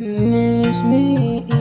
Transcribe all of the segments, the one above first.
miss me.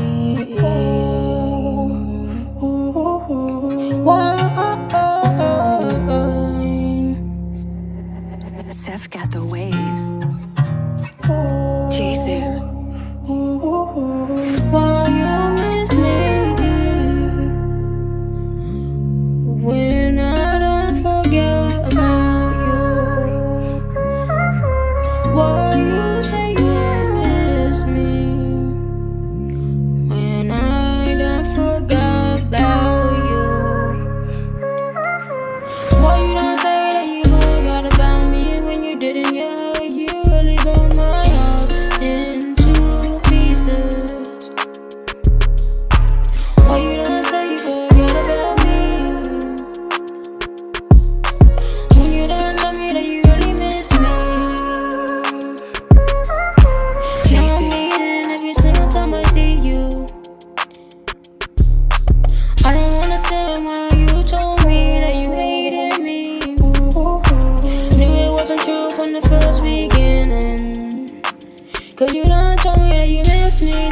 Cause you don't tell me that you miss me,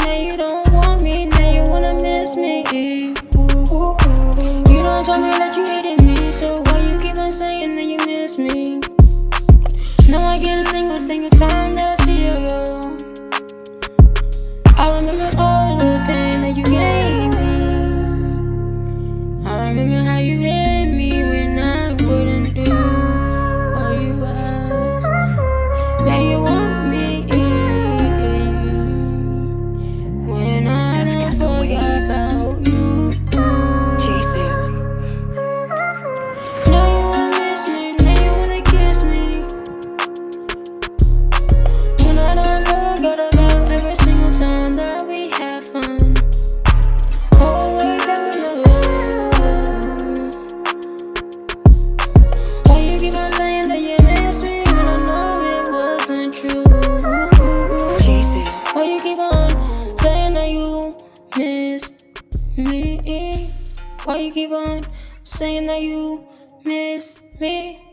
Why you keep on saying that you miss me?